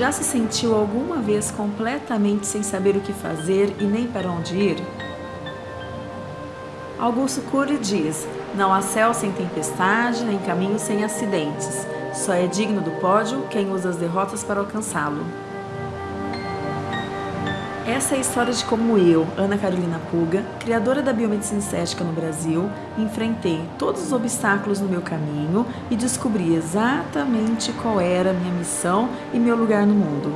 Já se sentiu alguma vez completamente sem saber o que fazer e nem para onde ir? Augusto Cury diz: Não há céu sem tempestade, nem caminho sem acidentes. Só é digno do pódio quem usa as derrotas para alcançá-lo. Essa é a história de como eu, Ana Carolina Puga, criadora da biomedicina estética no Brasil, enfrentei todos os obstáculos no meu caminho e descobri exatamente qual era a minha missão e meu lugar no mundo.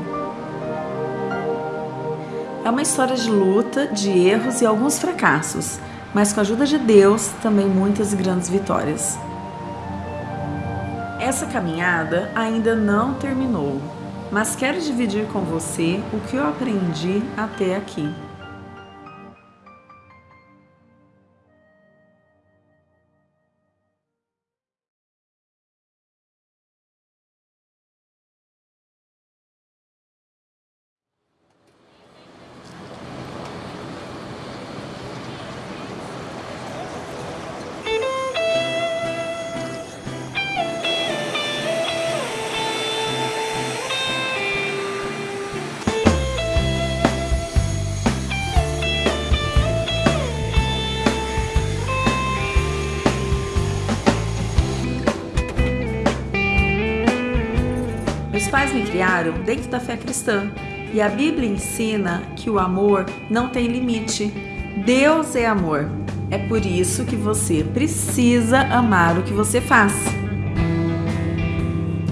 É uma história de luta, de erros e alguns fracassos, mas com a ajuda de Deus, também muitas grandes vitórias. Essa caminhada ainda não terminou mas quero dividir com você o que eu aprendi até aqui. Pais me criaram dentro da fé cristã e a Bíblia ensina que o amor não tem limite. Deus é amor. É por isso que você precisa amar o que você faz.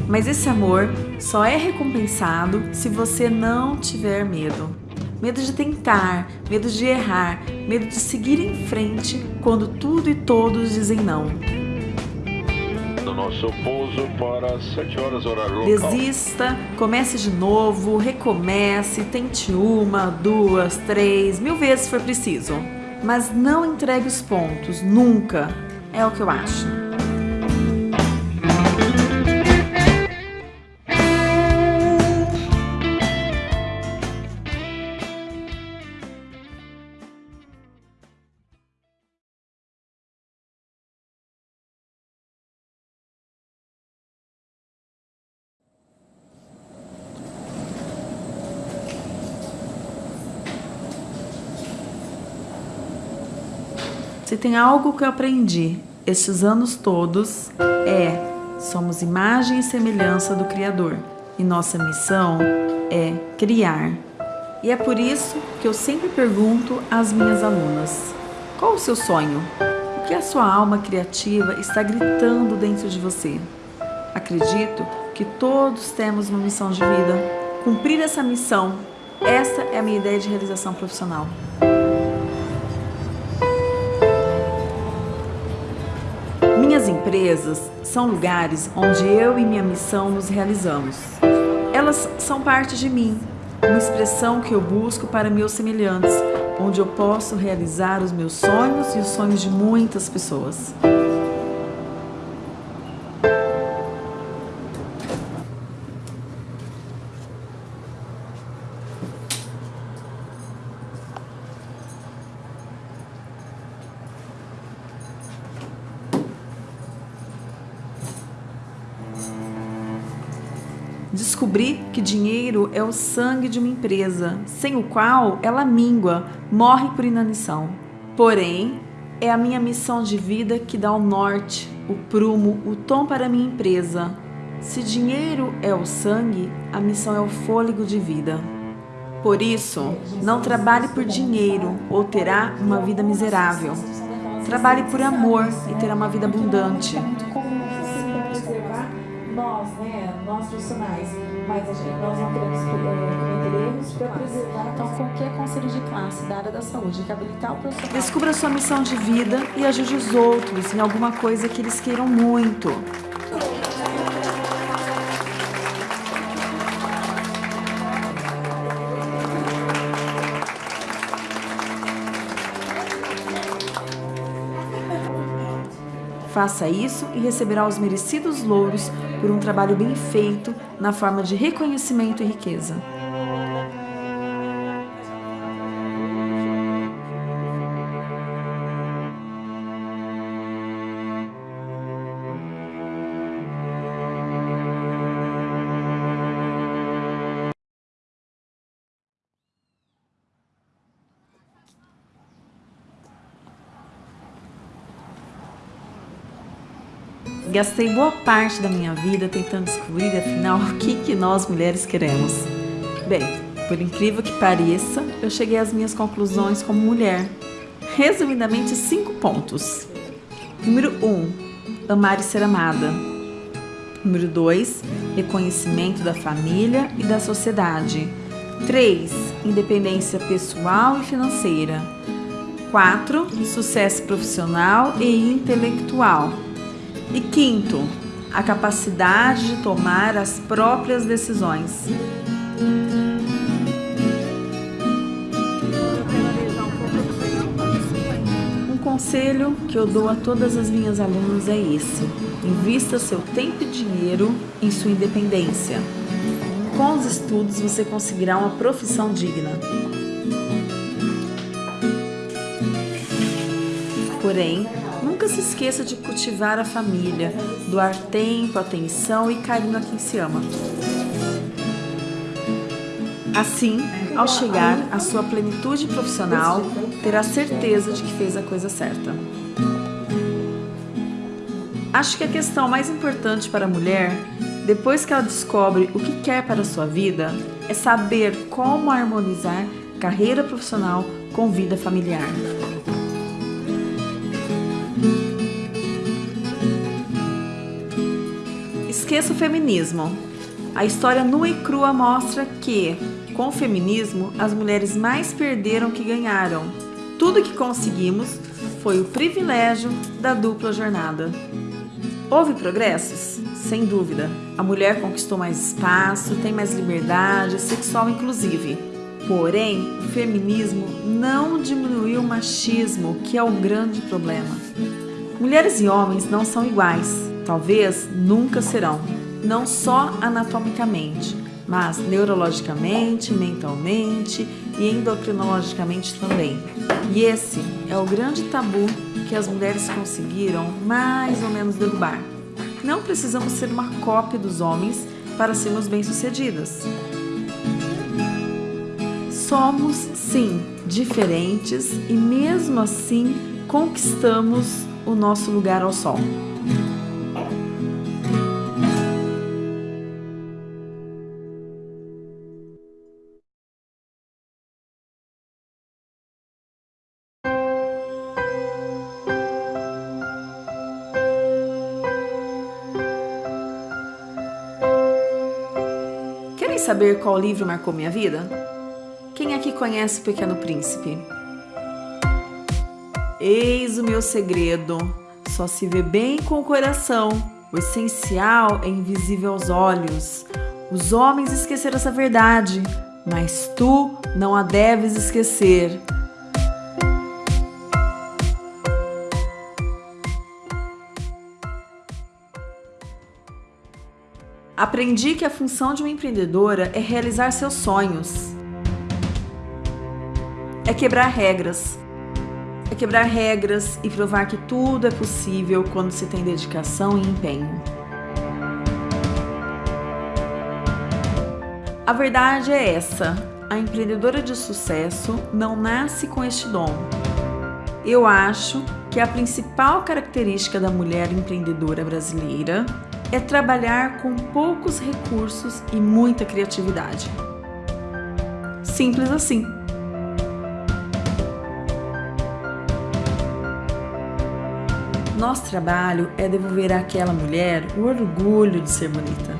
Mas esse amor só é recompensado se você não tiver medo. Medo de tentar, medo de errar, medo de seguir em frente quando tudo e todos dizem não do nosso pouso para 7 horas horário local. Desista, comece de novo, recomece, tente uma, duas, três, mil vezes se for preciso. Mas não entregue os pontos, nunca. É o que eu acho. Se tem algo que eu aprendi estes anos todos é somos imagem e semelhança do Criador e nossa missão é criar. E é por isso que eu sempre pergunto às minhas alunas: qual o seu sonho? O que a sua alma criativa está gritando dentro de você? Acredito que todos temos uma missão de vida. Cumprir essa missão, essa é a minha ideia de realização profissional. Empresas são lugares onde eu e minha missão nos realizamos. Elas são parte de mim, uma expressão que eu busco para meus semelhantes, onde eu posso realizar os meus sonhos e os sonhos de muitas pessoas. Descobri que dinheiro é o sangue de uma empresa, sem o qual ela mingua, morre por inanição. Porém, é a minha missão de vida que dá o norte, o prumo, o tom para a minha empresa. Se dinheiro é o sangue, a missão é o fôlego de vida. Por isso, não trabalhe por dinheiro ou terá uma vida miserável. Trabalhe por amor e terá uma vida abundante né, nós profissionais, mas a gente, nós não queremos cometer erros para preservar. Então, qualquer conselho de classe da área da saúde que habilitar o profissional. Descubra sua missão de vida e ajude os outros em alguma coisa que eles queiram muito. Faça isso e receberá os merecidos louros por um trabalho bem feito na forma de reconhecimento e riqueza. Gastei boa parte da minha vida tentando descobrir, afinal, o que, que nós mulheres queremos. Bem, por incrível que pareça, eu cheguei às minhas conclusões como mulher. Resumidamente, cinco pontos. Número 1. Um, amar e ser amada. Número 2. Reconhecimento da família e da sociedade. 3. Independência pessoal e financeira. 4. Sucesso profissional e intelectual. E quinto, a capacidade de tomar as próprias decisões. Um conselho que eu dou a todas as minhas alunas é esse: invista seu tempo e dinheiro em sua independência. Com os estudos você conseguirá uma profissão digna. Porém, nunca se esqueça de cultivar a família, doar tempo, atenção e carinho a quem se ama. Assim, ao chegar à sua plenitude profissional, terá certeza de que fez a coisa certa. Acho que a questão mais importante para a mulher, depois que ela descobre o que quer para a sua vida, é saber como harmonizar carreira profissional com vida familiar. Esqueça o feminismo. A história nua e crua mostra que, com o feminismo, as mulheres mais perderam que ganharam. Tudo que conseguimos foi o privilégio da dupla jornada. Houve progressos? Sem dúvida. A mulher conquistou mais espaço, tem mais liberdade, sexual inclusive. Porém, o feminismo não diminuiu o machismo, que é o grande problema. Mulheres e homens não são iguais, talvez nunca serão, não só anatomicamente, mas neurologicamente, mentalmente e endocrinologicamente também. E esse é o grande tabu que as mulheres conseguiram mais ou menos derrubar. Não precisamos ser uma cópia dos homens para sermos bem-sucedidas. Somos, sim, diferentes e mesmo assim conquistamos o nosso lugar ao sol. Saber qual livro marcou minha vida? Quem aqui conhece O Pequeno Príncipe? Eis o meu segredo: só se vê bem com o coração. O essencial é invisível aos olhos. Os homens esqueceram essa verdade, mas tu não a deves esquecer. Aprendi que a função de uma empreendedora é realizar seus sonhos. É quebrar regras, é quebrar regras e provar que tudo é possível quando se tem dedicação e empenho. A verdade é essa: a empreendedora de sucesso não nasce com este dom. Eu acho que a principal característica da mulher empreendedora brasileira é trabalhar com poucos recursos e muita criatividade. Simples assim. Nosso trabalho é devolver àquela mulher o orgulho de ser bonita.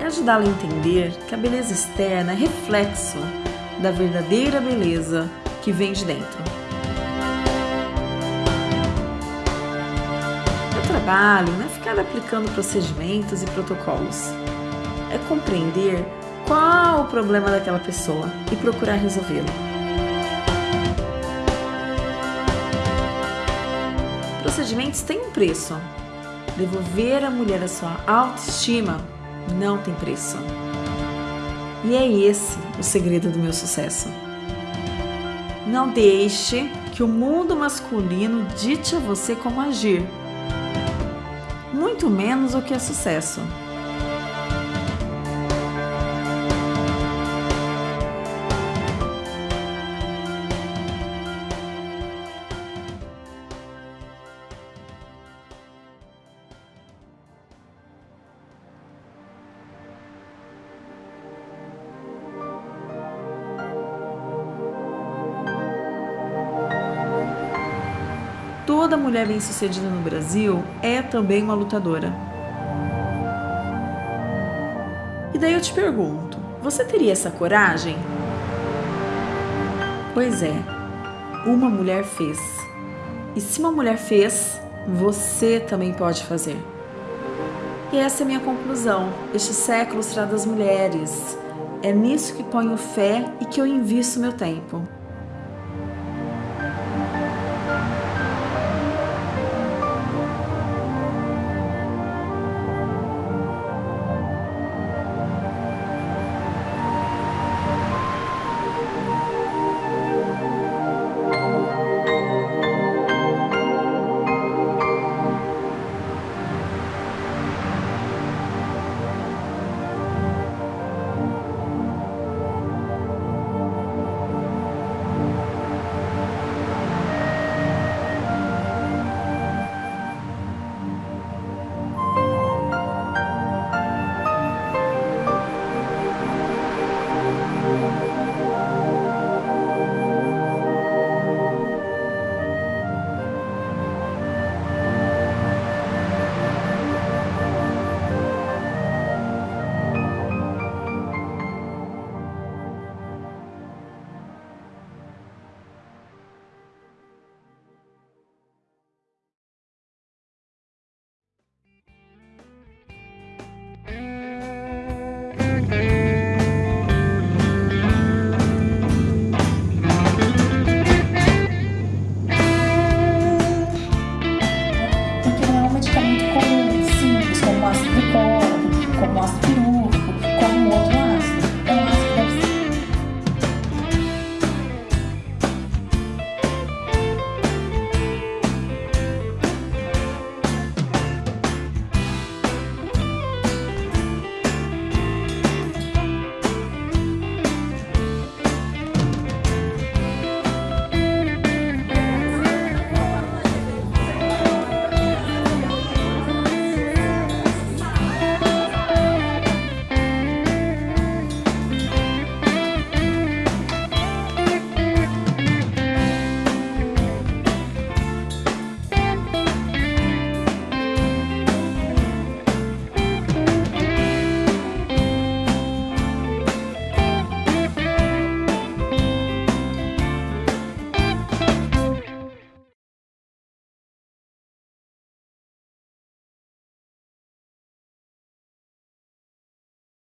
É ajudá-la a entender que a beleza externa é reflexo da verdadeira beleza que vem de dentro. Trabalho não é ficar aplicando procedimentos e protocolos. É compreender qual o problema daquela pessoa e procurar resolvê-lo. procedimentos têm um preço. Devolver à mulher a sua autoestima não tem preço. E é esse o segredo do meu sucesso. Não deixe que o mundo masculino dite a você como agir, muito menos o que é sucesso. Toda mulher bem-sucedida no Brasil é também uma lutadora. E daí eu te pergunto, você teria essa coragem? Pois é, uma mulher fez. E se uma mulher fez, você também pode fazer. E essa é a minha conclusão. Este século será das mulheres. É nisso que ponho fé e que eu invisto meu tempo.